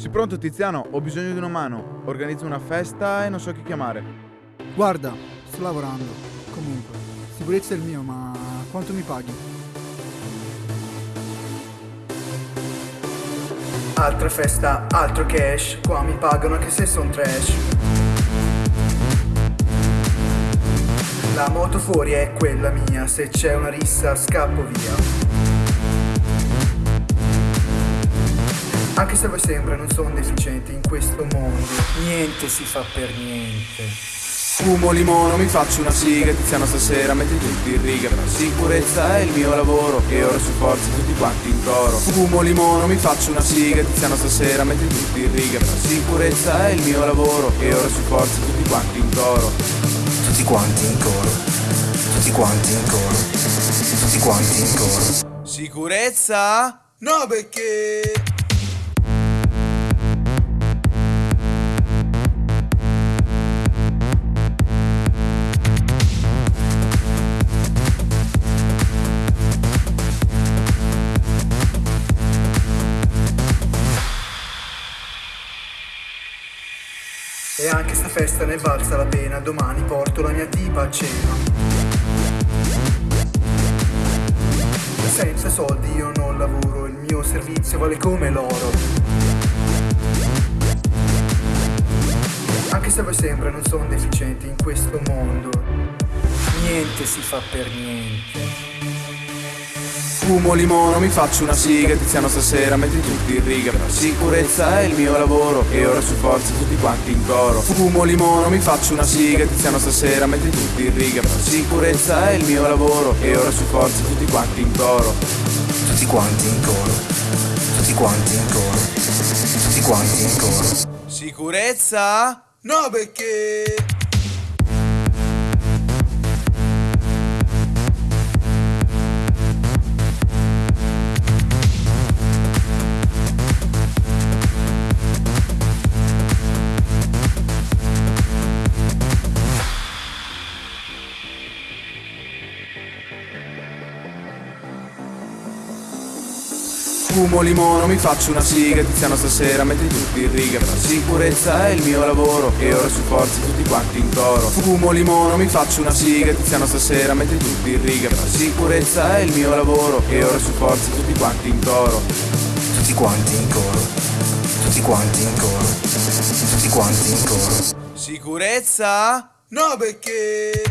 Sì, pronto Tiziano, ho bisogno di una mano. Organizzo una festa e non so chi chiamare. Guarda, sto lavorando. Comunque, sicurezza è il mio, ma quanto mi paghi? Altra festa, altro cash, qua mi pagano anche se son trash. La moto fuori è quella mia, se c'è una rissa scappo via. Anche se voi sembra non sono deficienti in questo mondo, niente si fa per niente. Fumo limono, mi faccio una siga Tiziano stasera, metti tutti in riga sicurezza è il mio lavoro E ora su forza tutti quanti in coro Fumo limono, mi faccio una siga Tiziano stasera, metti tutti in riga sicurezza è il mio lavoro E ora su forza tutti quanti in coro Tutti quanti in coro, tutti quanti in coro, tutti quanti in coro. Sicurezza? No perché... E anche sta festa ne è valsa la pena, domani porto la mia tipa a cena. Senza soldi io non lavoro, il mio servizio vale come l'oro. Anche se voi sembra non sono deficienti in questo mondo, niente si fa per niente. Fumo limono, mi faccio una siga Tiziano stasera, metti tutti in riga Per sicurezza è il mio lavoro E ora su forza tutti quanti in coro Fumo limono, mi faccio una siga Tiziano stasera, metti tutti in riga Per sicurezza è il mio lavoro E ora su forza tutti quanti in coro Tutti quanti in coro, tutti quanti in coro, tutti quanti in coro. Sicurezza? No perché... Fumo limono, mi faccio una siga Tiziano stasera, metti tutti in riga Per sicurezza è il mio lavoro E ora su forza tutti quanti in coro Fumo limono, mi faccio una siga Tiziano stasera, metti tutti in riga Per sicurezza è il mio lavoro E ora su forza tutti quanti in coro Tutti quanti in coro, tutti quanti in coro, tutti quanti in coro. Sicurezza? No perché...